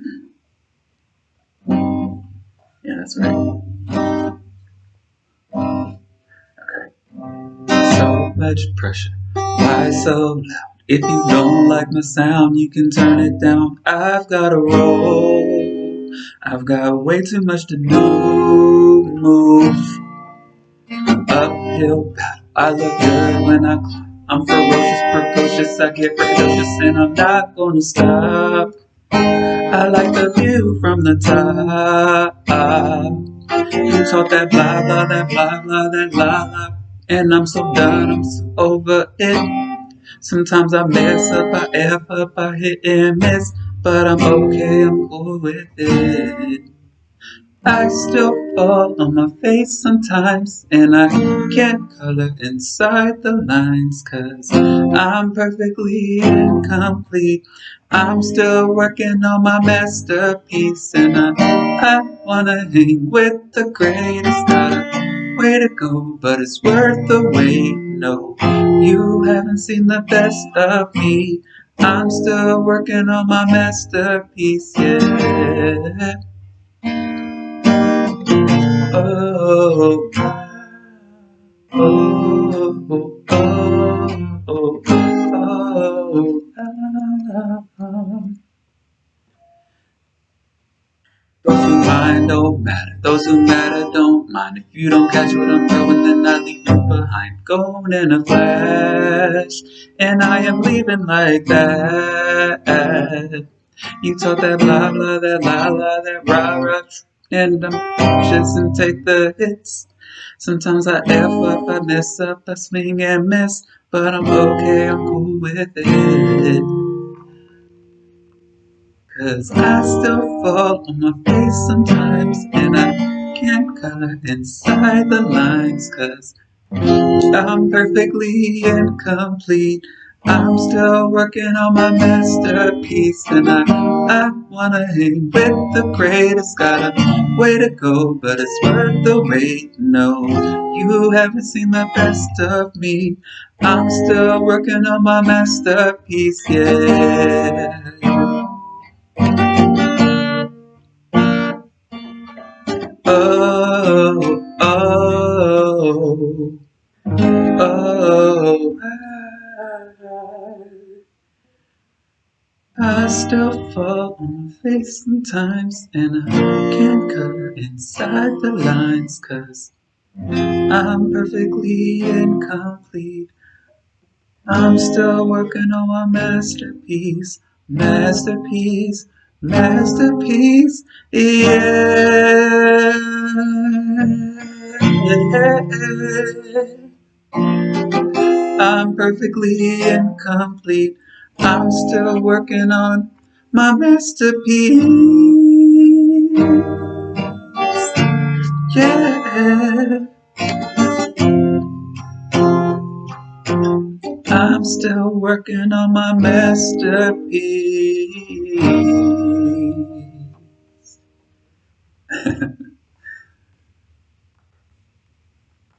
Mm-hmm. Yeah, that's right. Okay. So much pressure. Why so loud? If you don't like my sound, you can turn it down. I've got a roll. I've got way too much to do. Move. Uphill battle. I look good when I climb. I'm ferocious, precocious, I get precocious, and I'm not gonna stop. I like the view from the top. You talk that blah blah, that blah blah, that blah blah, and I'm so done, I'm so over it. Sometimes I mess up, I F up, I hit and miss, but I'm okay, I'm cool with it. I still fall on my face sometimes And I can't color inside the lines Cause I'm perfectly incomplete. I'm still working on my masterpiece And I, I wanna hang with the greatest. Got a way to go, but it's worth the wait. No, you haven't seen the best of me. I'm still working on my masterpiece, yeah oh, oh, oh, oh, oh, oh, Those who mind don't matter, those who matter don't mind. If you don't catch what I'm throwing, then I leave you behind. Going in a flash, and I am leaving like that. You talk that blah blah, that la la, that rah rah and I'm anxious and take the hits. Sometimes I F up, I mess up, I swing and miss, but I'm okay, I'm cool with it. Cause I still fall on my face sometimes, and I can't color inside the lines, cause I'm perfectly incomplete. I'm still working on my masterpiece and I, I wanna hang with the greatest Got a way to go, but it's worth the wait. No, you haven't seen the best of me. I'm still working on my masterpiece, yeah. Oh, I still fall on my face sometimes And I can't color inside the lines Cause I'm perfectly incomplete. I'm still working on my masterpiece Masterpiece, masterpiece, yeah I'm perfectly incomplete I'm still working on my masterpiece. Yeah. I'm still working on my masterpiece.